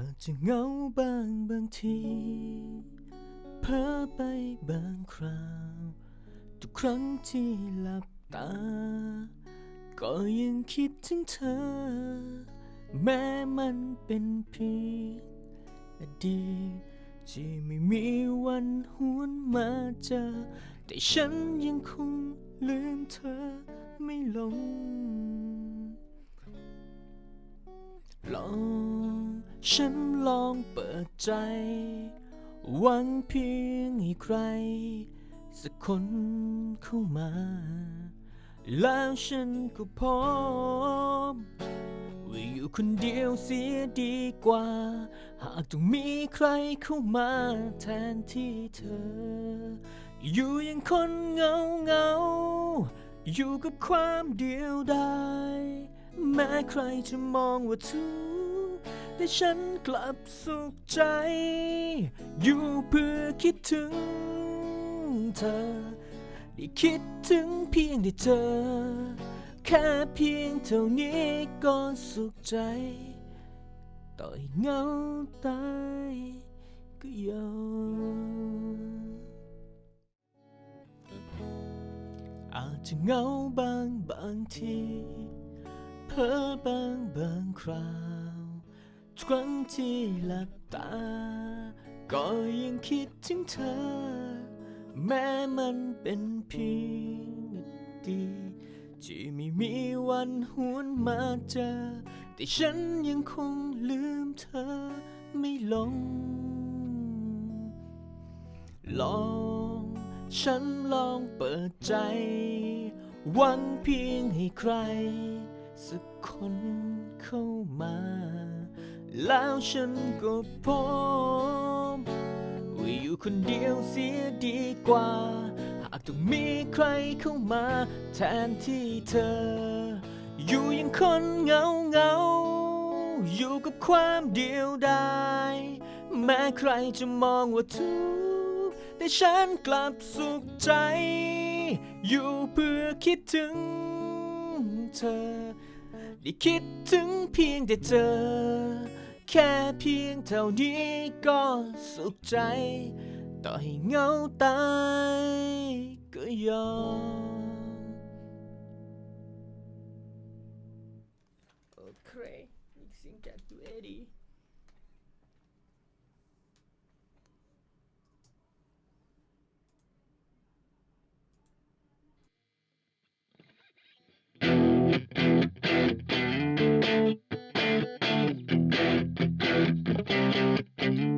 อาจจะเหงาบางบางที เพ้อไปบางคราว ทุกครั้งที่หลับตา ก็ยังคิดถึงเธอ แม้มันเป็นเพียงอดีตที่ไม่มีวันหวนมาเจอ แต่ฉันยังคงลืมเธอไม่ลงลอง ฉันลองเปิดใจ หวังเพียงให้ใคร สักคนเข้ามา แล้วฉันก็พร้อมว่าอยู่คนเดียวเสียดีกว่า หากต้องมีใครเข้ามาแทนที่เธอ อยู่อยังคนเงาเงาอยู่กับความเดียวดายแม้ใครจะมองว่าทุก แต่ฉันกลับสุขใจ อยู่เพื่อคิดถึงเธอ ได้คิดถึงเพียงได้เจอแค่เพียงเท่านี้ก็สุขใจ ต่อยเงาตายก็ยอมอาจจะเงาบางบางที เพ้อบางบางครา ครั้งที่หลับตา ก็ยังคิดถึงเธอ แม้มันเป็นเพียงอดีตที่ไม่มีวันหวนมาเจอ แต่ฉันยังคงลืมเธอไม่ลง ลอง ฉันลองเปิดใจ หวังเพียงให้ใคร สักคนเข้ามา แล้วฉันก็พร้อมว่าอยู่คนเดียวเสียดีกว่า หากต้องมีใครเข้ามาแทนที่เธอ อยู่อยังคนเหงาเงาๆอยู่กับความเดียวดายแม้ใครจะมองว่าทุกข์แต่ฉันกลับสุขใจ อยู่เพื่อคิดถึงเธอ ได้คิดถึงเพียงแต่เธอ แค่เพียงเท่านี้ก็สุขใจ ต่อให้เหงาตายก็ยอม Okay, mixing cat to Eddie. Bye.